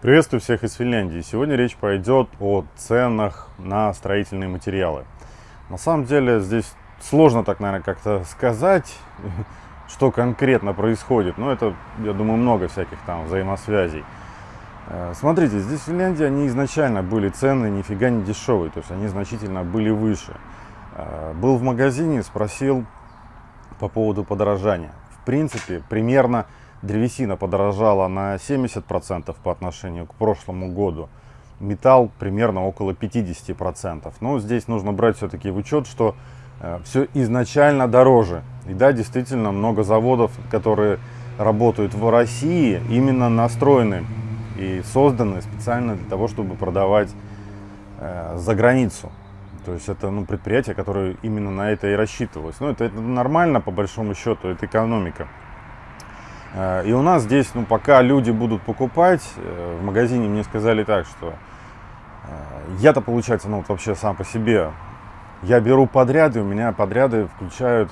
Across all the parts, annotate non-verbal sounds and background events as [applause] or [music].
Приветствую всех из Финляндии. Сегодня речь пойдет о ценах на строительные материалы. На самом деле здесь сложно так, наверное, как-то сказать, [laughs] что конкретно происходит. Но это, я думаю, много всяких там взаимосвязей. Э, смотрите, здесь в Финляндии они изначально были цены нифига не дешевые, то есть они значительно были выше. Э, был в магазине, спросил по поводу подорожания. В принципе, примерно древесина подорожала на 70% по отношению к прошлому году. Металл примерно около 50%. Но здесь нужно брать все-таки в учет, что э, все изначально дороже. И да, действительно, много заводов, которые работают в России, именно настроены и созданы специально для того, чтобы продавать э, за границу. То есть это ну, предприятие, которое именно на это и рассчитывалось. Ну, это, это нормально, по большому счету, это экономика. Э, и у нас здесь, ну, пока люди будут покупать, э, в магазине мне сказали так, что э, я-то, получается, ну, вот вообще сам по себе, я беру подряды, у меня подряды включают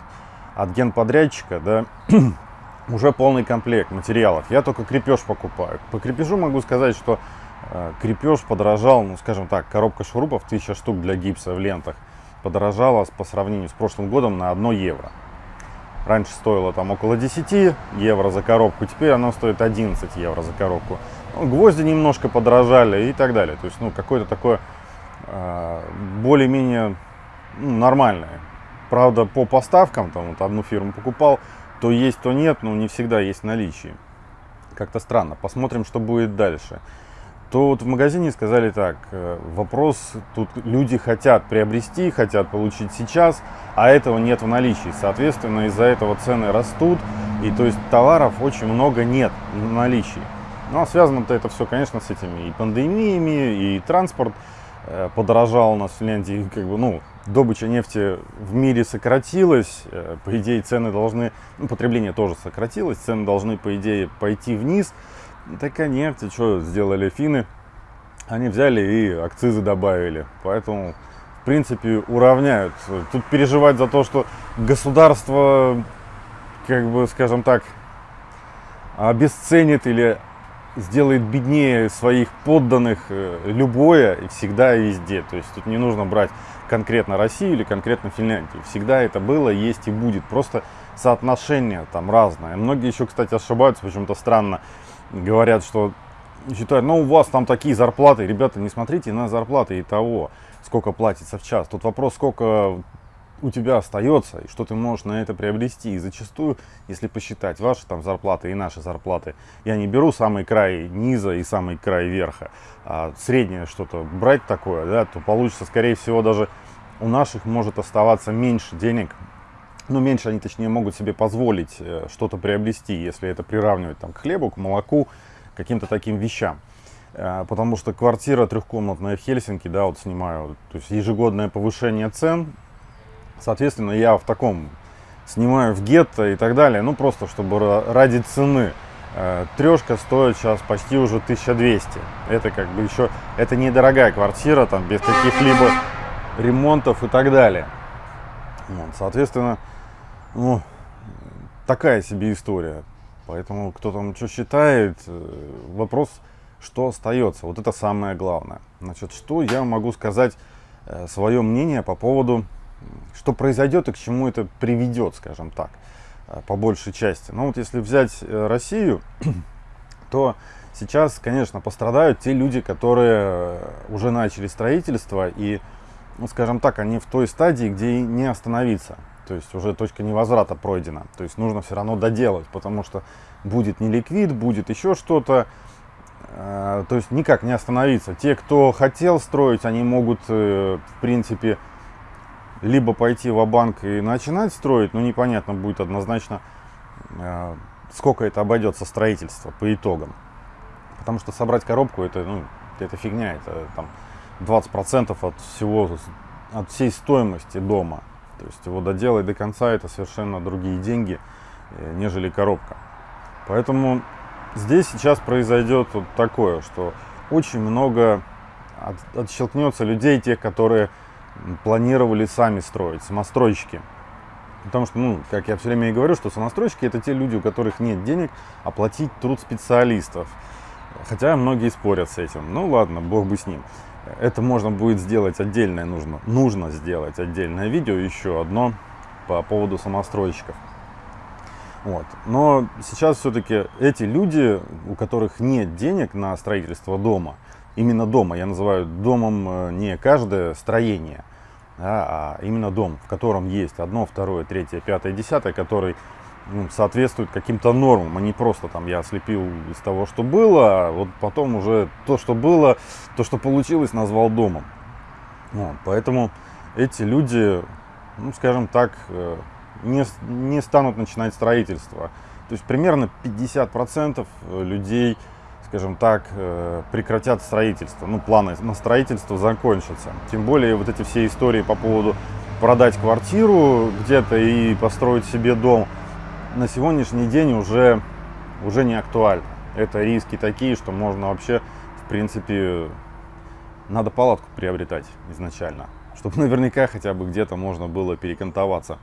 от генподрядчика, да, [clears throat] уже полный комплект материалов. Я только крепеж покупаю. По крепежу могу сказать, что крепеж подорожал, ну, скажем так, коробка шурупов, 1000 штук для гипса в лентах, подорожала по сравнению с прошлым годом на 1 евро. Раньше стоило там около 10 евро за коробку, теперь оно стоит 11 евро за коробку. Ну, гвозди немножко подорожали и так далее. То есть, ну, какое-то такое э, более-менее ну, нормальное. Правда, по поставкам, там вот одну фирму покупал, то есть, то нет, но не всегда есть в наличии. Как-то странно. Посмотрим, что будет дальше то вот в магазине сказали так, э, вопрос, тут люди хотят приобрести, хотят получить сейчас, а этого нет в наличии. Соответственно, из-за этого цены растут, и то есть товаров очень много нет в наличии. Ну, а связано-то это все, конечно, с этими и пандемиями, и транспорт э, подорожал у нас в Финляндии, как бы, ну, добыча нефти в мире сократилась, э, по идее цены должны, ну, потребление тоже сократилось, цены должны, по идее, пойти вниз, Такая нефть, что сделали финны? Они взяли и акцизы добавили. Поэтому, в принципе, уравняют. Тут переживать за то, что государство, как бы, скажем так, обесценит или сделает беднее своих подданных э, любое и всегда и везде. То есть тут не нужно брать конкретно Россию или конкретно Финляндию. Всегда это было, есть и будет. Просто соотношение там разное. Многие еще, кстати, ошибаются, почему-то странно говорят, что считают, ну у вас там такие зарплаты. Ребята, не смотрите на зарплаты и того, сколько платится в час. Тут вопрос, сколько у тебя остается и что ты можешь на это приобрести. И зачастую, если посчитать ваши там зарплаты и наши зарплаты, я не беру самый край низа и самый край верха, а среднее что-то брать такое, да, то получится, скорее всего, даже у наших может оставаться меньше денег, ну, меньше они, точнее, могут себе позволить э, что-то приобрести, если это приравнивать там, к хлебу, к молоку, каким-то таким вещам. Э, потому что квартира трехкомнатная в Хельсинки, да, вот снимаю, то есть ежегодное повышение цен, соответственно, я в таком снимаю в гетто и так далее, ну, просто чтобы ради цены. Э, Трешка стоит сейчас почти уже 1200. Это как бы еще, это недорогая квартира, там, без каких-либо ремонтов и так далее. Вот, соответственно, ну, такая себе история. Поэтому кто там что считает, э, вопрос, что остается. Вот это самое главное. Значит, что я могу сказать э, свое мнение по поводу, что произойдет и к чему это приведет, скажем так, э, по большей части. Ну вот если взять Россию, [clears throat] то сейчас, конечно, пострадают те люди, которые уже начали строительство и, ну, скажем так, они в той стадии, где не остановиться. То есть уже точка невозврата пройдена. То есть нужно все равно доделать, потому что будет не ликвид, будет еще что-то. Э, то есть никак не остановиться. Те, кто хотел строить, они могут, э, в принципе, либо пойти в банк и начинать строить, но непонятно будет однозначно, э, сколько это обойдется строительство по итогам. Потому что собрать коробку это, ну, это фигня, это там 20% от всего, от всей стоимости дома. То есть его доделать до конца это совершенно другие деньги, э, нежели коробка. Поэтому здесь сейчас произойдет вот такое, что очень много от, отщелкнется людей, тех, которые планировали сами строить, самостройщики. Потому что, ну, как я все время и говорю, что самостройщики это те люди, у которых нет денег оплатить труд специалистов. Хотя многие спорят с этим. Ну ладно, бог бы с ним. Это можно будет сделать отдельное, нужно, нужно сделать отдельное видео, еще одно по поводу самостройщиков. Вот. Но сейчас все-таки эти люди, у которых нет денег на строительство дома, именно дома, я называю домом э, не каждое строение, да, а именно дом, в котором есть одно, второе, третье, пятое, десятое, который ну, соответствует каким-то нормам, а не просто там я слепил из того, что было, а вот потом уже то, что было, то, что получилось, назвал домом. Вот, поэтому эти люди, ну, скажем так, э, не, не станут начинать строительство. То есть примерно 50% людей, скажем так, э, прекратят строительство. Ну, планы на строительство закончатся. Тем более вот эти все истории по поводу продать квартиру где-то и построить себе дом – на сегодняшний день уже, уже не актуально. Это риски такие, что можно вообще, в принципе, надо палатку приобретать изначально, [laughs] чтобы наверняка хотя бы где-то можно было перекантоваться.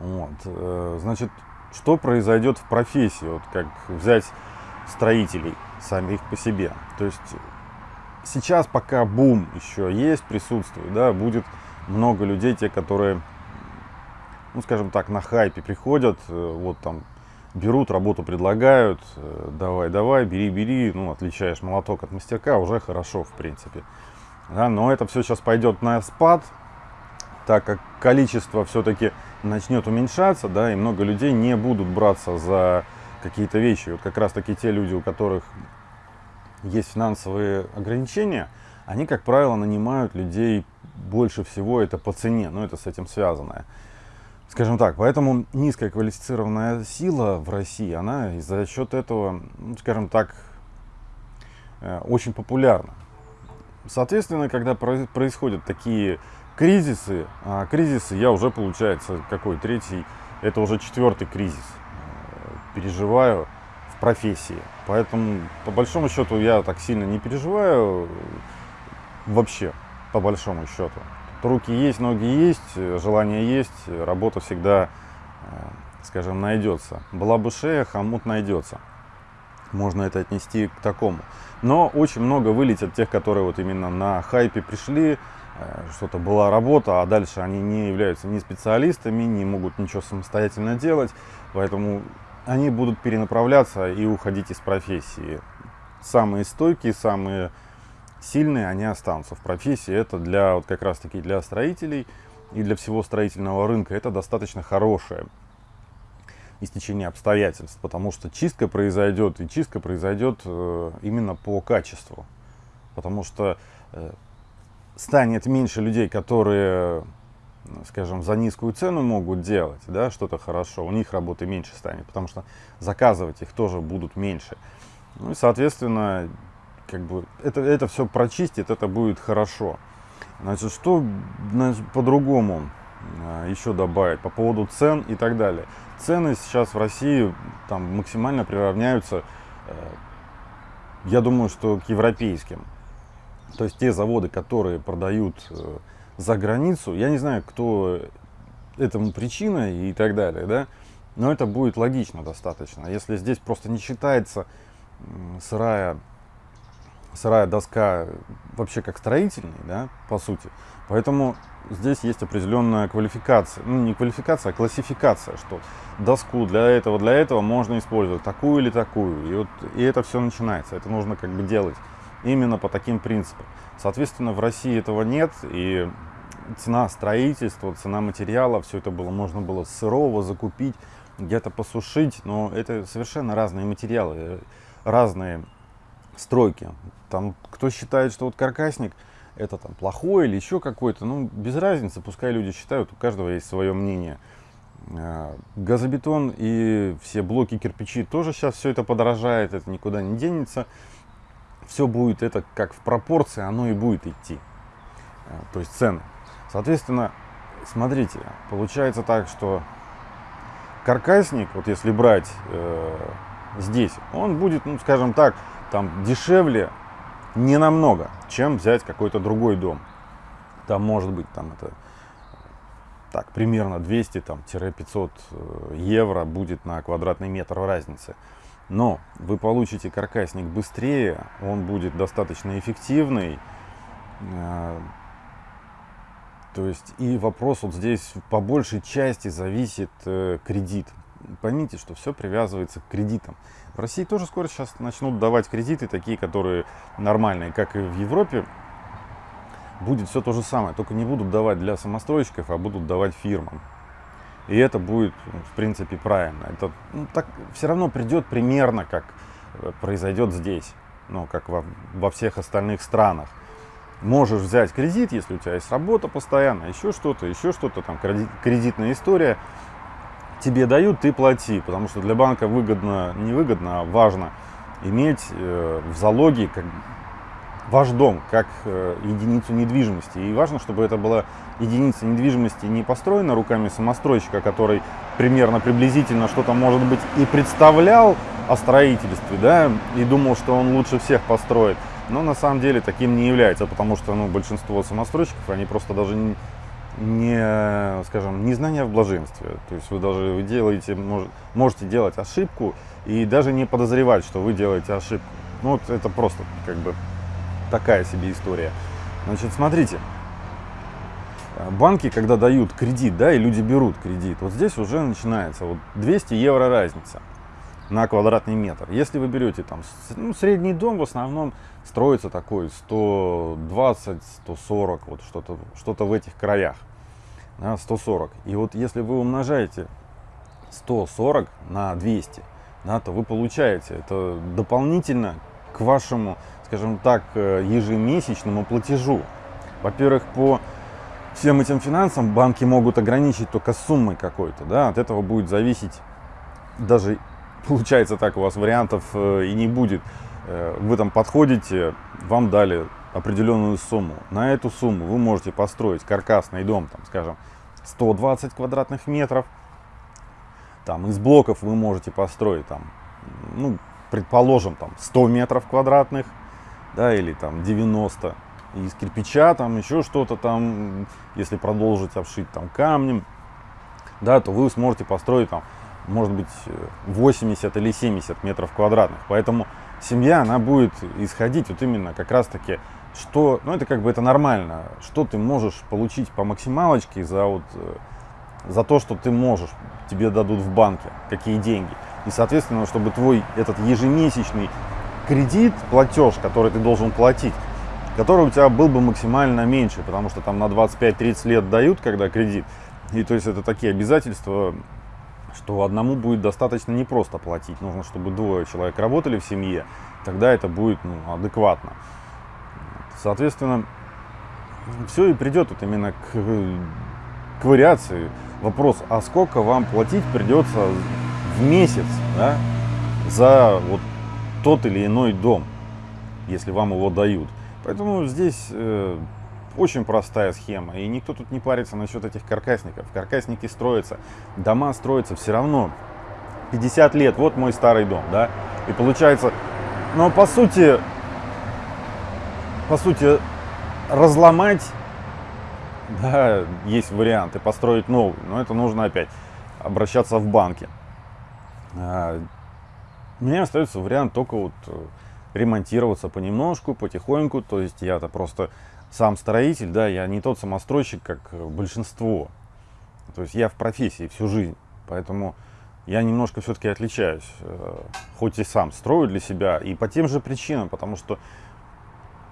Вот. Э, значит, что произойдет в профессии, вот как взять строителей самих по себе. То есть сейчас пока бум еще есть, присутствует, да, будет много людей, те, которые ну, скажем так, на хайпе приходят, э, вот там берут, работу предлагают, э, давай, давай, бери, бери, ну, отличаешь молоток от мастерка, уже хорошо, в принципе. Да, но это все сейчас пойдет на спад, так как количество все-таки начнет уменьшаться, да, и много людей не будут браться за какие-то вещи. Вот как раз таки те люди, у которых есть финансовые ограничения, они, как правило, нанимают людей больше всего это по цене, но это с этим связанное. Скажем так, поэтому низкая квалифицированная сила в России, она за счет этого, ну, скажем так, э, очень популярна. Соответственно, когда происходят такие кризисы, а кризисы я уже, получается, какой третий, это уже четвертый кризис э, переживаю в профессии. Поэтому, по большому счету, я так сильно не переживаю вообще, по большому счету. Руки есть, ноги есть, желание есть, работа всегда, э, скажем, найдется. Была бы шея, хомут найдется. Можно это отнести к такому. Но очень много вылетят тех, которые вот именно на хайпе пришли, э, что-то была работа, а дальше они не являются ни специалистами, не могут ничего самостоятельно делать, поэтому они будут перенаправляться и уходить из профессии. Самые стойкие, самые сильные, они останутся в профессии. Это для вот как раз таки для строителей и для всего строительного рынка это достаточно хорошее истечение обстоятельств, потому что чистка произойдет, и чистка произойдет э, именно по качеству. Потому что э, станет меньше людей, которые, скажем, за низкую цену могут делать да, что-то хорошо, у них работы меньше станет, потому что заказывать их тоже будут меньше. Ну и, соответственно, как бы это, это все прочистит, это будет хорошо. Значит, что по-другому а, еще добавить по поводу цен и так далее. Цены сейчас в России там максимально приравняются, э, я думаю, что к европейским. То есть те заводы, которые продают э, за границу, я не знаю, кто этому причина и так далее, да, но это будет логично достаточно. Если здесь просто не считается сырая сырая доска вообще как строительный, да, по сути. Поэтому здесь есть определенная квалификация, ну не квалификация, а классификация, что доску для этого, для этого можно использовать такую или такую. И, вот, и это все начинается, это нужно как бы делать именно по таким принципам. Соответственно, в России этого нет, и цена строительства, цена материала, все это было, можно было сырого закупить, где-то посушить, но это совершенно разные материалы, разные стройки. Там кто считает, что вот каркасник это там плохой или еще какой-то, ну без разницы, пускай люди считают, у каждого есть свое мнение. А, газобетон и все блоки кирпичи тоже сейчас все это подорожает, это никуда не денется. Все будет это как в пропорции, оно и будет идти. А, то есть цены. Соответственно, смотрите, получается так, что каркасник, вот если брать э, здесь, он будет, ну скажем так, там дешевле не намного, чем взять какой-то другой дом. Там может быть там это так примерно 200-500 э, евро будет на квадратный метр разницы. Но вы получите каркасник быстрее, он будет достаточно эффективный. Э, то есть и вопрос вот здесь по большей части зависит э, кредит. Поймите, что все привязывается к кредитам. В России тоже скоро сейчас начнут давать кредиты, такие, которые нормальные, как и в Европе. Будет все то же самое, только не будут давать для самостройщиков, а будут давать фирмам. И это будет, ну, в принципе, правильно. Это ну, так, все равно придет примерно, как э, произойдет здесь, ну, как во, во всех остальных странах. Можешь взять кредит, если у тебя есть работа постоянно, еще что-то, еще что-то, там кредит, кредитная история. Тебе дают, ты плати, потому что для банка выгодно, не выгодно, а важно иметь э, в залоге как, ваш дом как э, единицу недвижимости. И важно, чтобы это была единица недвижимости не построена руками самостройщика, который примерно приблизительно что-то, может быть, и представлял о строительстве, да, и думал, что он лучше всех построит. Но на самом деле таким не является, потому что ну, большинство самостройщиков, они просто даже не, не, скажем, не знания в блаженстве. То есть вы даже вы делаете, мож, можете делать ошибку и даже не подозревать, что вы делаете ошибку. Ну вот это просто как бы такая себе история. Значит, смотрите, банки, когда дают кредит, да, и люди берут кредит, вот здесь уже начинается вот 200 евро разница на квадратный метр. Если вы берете там ну, средний дом, в основном строится такой 120, 140, вот что-то что, -то, в этих краях, 140. И вот если вы умножаете 140 на 200, да, то вы получаете это дополнительно к вашему скажем так, э, ежемесячному платежу. Во-первых, по всем этим финансам банки могут ограничить только суммой какой-то, да, от этого будет зависеть, даже получается так, у вас вариантов э, и не будет. Э, вы там подходите, вам дали определенную сумму. На эту сумму вы можете построить каркасный дом, там, скажем, 120 квадратных метров. Там из блоков вы можете построить, там, ну, предположим, там 100 метров квадратных да, или там 90 из кирпича, там еще что-то там, если продолжить обшить там камнем, да, то вы сможете построить там, может быть, 80 или 70 метров квадратных. Поэтому семья, она будет исходить вот именно как раз таки, что, ну это как бы это нормально, что ты можешь получить по максималочке за вот, э, за то, что ты можешь, тебе дадут в банке, какие деньги. И, соответственно, чтобы твой этот ежемесячный кредит, платеж, который ты должен платить, который у тебя был бы максимально меньше, потому что там на 25-30 лет дают, когда кредит. И то есть это такие обязательства, что одному будет достаточно непросто платить. Нужно, чтобы двое человек работали в семье, тогда это будет ну, адекватно. Соответственно, все и придет вот именно к, к вариации. Вопрос, а сколько вам платить придется в месяц да, за вот тот или иной дом, если вам его дают. Поэтому здесь э, очень простая схема, и никто тут не парится насчет этих каркасников. Каркасники строятся, дома строятся все равно. 50 лет, вот мой старый дом, да, и получается, но по сути, по сути, разломать, да, есть варианты, построить новый, но это нужно опять обращаться в банки. А, мне остается вариант только вот э, ремонтироваться понемножку, потихоньку. То есть я-то просто сам строитель, да, я не тот самостройщик, как э, большинство. То есть я в профессии всю жизнь, поэтому я немножко все-таки отличаюсь. Э, хоть и сам строю для себя, и по тем же причинам, потому что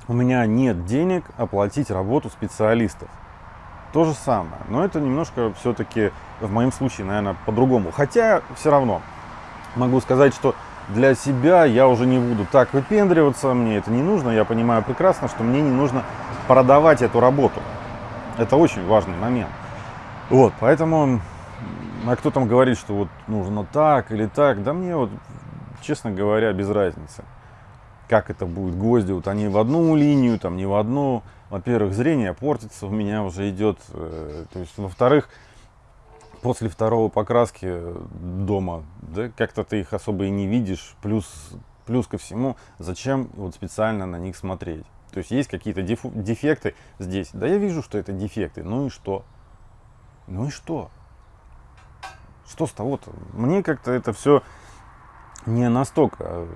у меня нет денег оплатить работу специалистов. То же самое, но это немножко все-таки в моем случае, наверное, по-другому. Хотя все равно могу сказать, что для себя я уже не буду так выпендриваться, мне это не нужно, я понимаю прекрасно, что мне не нужно продавать эту работу. Это очень важный момент. Вот, поэтому, а кто там говорит, что вот нужно так или так, да мне вот, честно говоря, без разницы. Как это будет, гвозди, вот они в одну линию, там не в одну. Во-первых, зрение портится, у меня уже идет, э, то есть, во-вторых, после второго покраски дома, да, как-то ты их особо и не видишь. Плюс, плюс ко всему, зачем вот специально на них смотреть? То есть есть какие-то дефекты здесь. Да я вижу, что это дефекты. Ну и что? Ну и что? Что с того-то? Мне как-то это все не настолько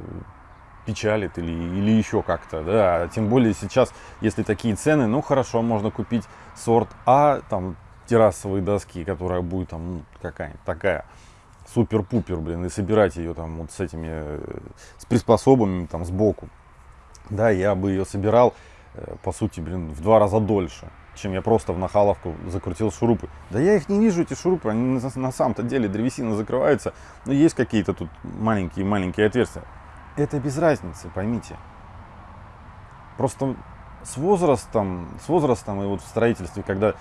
печалит или, или еще как-то, да, тем более сейчас, если такие цены, ну хорошо, можно купить сорт А, там, террасовые доски, которая будет там ну, какая-нибудь такая, супер-пупер, блин, и собирать ее там вот с этими, э, с приспособами там сбоку, да, я бы ее собирал, э, по сути, блин, в два раза дольше, чем я просто в нахаловку закрутил шурупы. Да я их не вижу, эти шурупы, они на, на самом-то деле древесина закрывается, но есть какие-то тут маленькие-маленькие отверстия это без разницы, поймите. Просто с возрастом, с возрастом и вот в строительстве, когда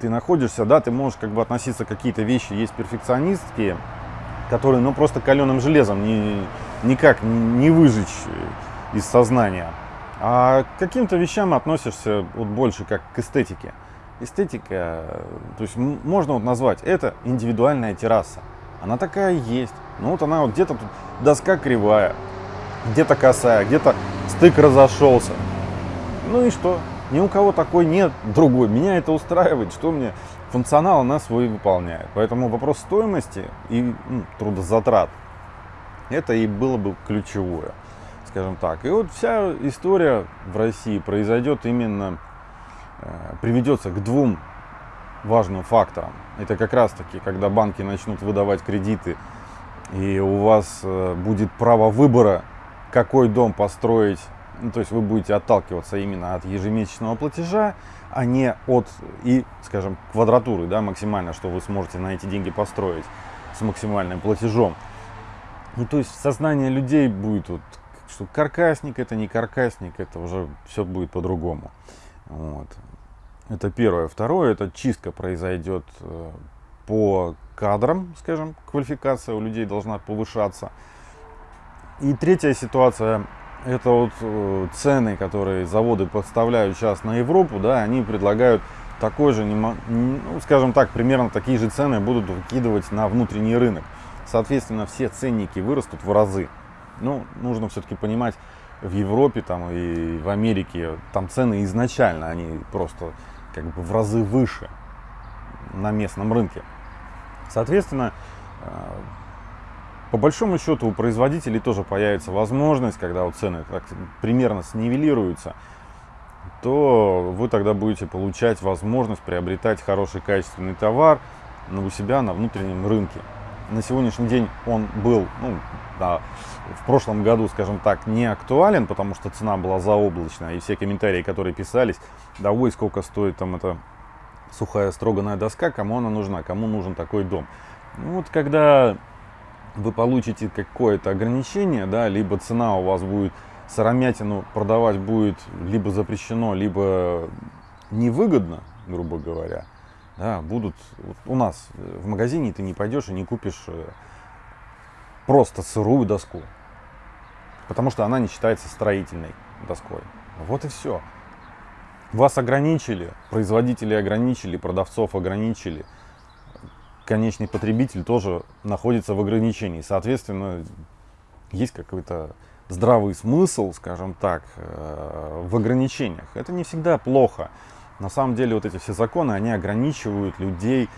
ты находишься, да, ты можешь как бы относиться какие-то вещи, есть перфекционистские, которые, ну, просто каленым железом не, никак не выжечь из сознания. А к каким-то вещам относишься вот больше как к эстетике. Эстетика, то есть можно вот назвать, это индивидуальная терраса. Она такая есть. Ну вот она вот где-то тут доска кривая, где-то косая, где-то стык разошелся. Ну и что? Ни у кого такой нет другой. Меня это устраивает, что мне функционал она свой выполняет. Поэтому вопрос стоимости и ну, трудозатрат, это и было бы ключевое, скажем так. И вот вся история в России произойдет именно, э, приведется к двум важным факторам. Это как раз таки, когда банки начнут выдавать кредиты, и у вас э, будет право выбора какой дом построить, ну, то есть вы будете отталкиваться именно от ежемесячного платежа, а не от и, скажем, квадратуры, да, максимально, что вы сможете на эти деньги построить с максимальным платежом. Ну, то есть сознание людей будет, вот, что каркасник это не каркасник, это уже все будет по-другому. Вот. Это первое. Второе, это чистка произойдет э, по кадрам, скажем, квалификация у людей должна повышаться. И третья ситуация, это вот э, цены, которые заводы подставляют сейчас на Европу, да, они предлагают такой же, ну, скажем так, примерно такие же цены будут выкидывать на внутренний рынок. Соответственно, все ценники вырастут в разы. Ну, нужно все-таки понимать, в Европе там и в Америке там цены изначально, они просто как бы в разы выше на местном рынке. Соответственно, э, по большому счету у производителей тоже появится возможность, когда вот цены так примерно снивелируются, то вы тогда будете получать возможность приобретать хороший качественный товар ну, у себя на внутреннем рынке. На сегодняшний день он был, ну, да, в прошлом году, скажем так, не актуален, потому что цена была заоблачная, и все комментарии, которые писались, да ой, сколько стоит там эта сухая строганная доска, кому она нужна, кому нужен такой дом. Ну, вот когда вы получите какое-то ограничение, да, либо цена у вас будет сыромятину продавать будет либо запрещено, либо невыгодно, грубо говоря, да, будут вот у нас в магазине ты не пойдешь и не купишь э, просто сырую доску, потому что она не считается строительной доской. Вот и все. Вас ограничили, производители ограничили, продавцов ограничили – конечный потребитель тоже находится в ограничении. Соответственно, есть какой-то здравый смысл, скажем так, э, в ограничениях. Это не всегда плохо. На самом деле вот эти все законы, они ограничивают людей,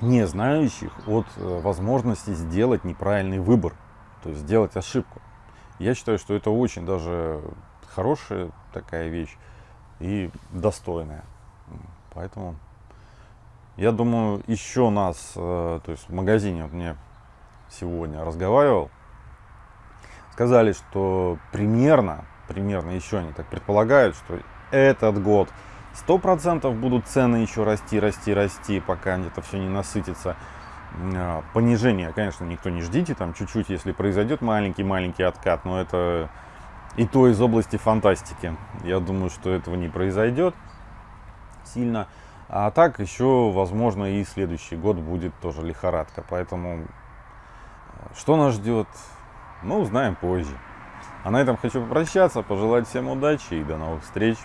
не знающих, от э, возможности сделать неправильный выбор, то есть сделать ошибку. Я считаю, что это очень даже хорошая такая вещь и достойная. Поэтому я думаю, еще нас, э, то есть в магазине вот мне сегодня разговаривал, сказали, что примерно, примерно еще они так предполагают, что этот год сто процентов будут цены еще расти, расти, расти, пока это все не насытится. А, понижение, конечно, никто не ждите, там чуть-чуть, если произойдет маленький-маленький откат, но это и то из области фантастики. Я думаю, что этого не произойдет сильно. А так еще, возможно, и следующий год будет тоже лихорадка. Поэтому э, что нас ждет, мы узнаем позже. А на этом хочу попрощаться, пожелать всем удачи и до новых встреч.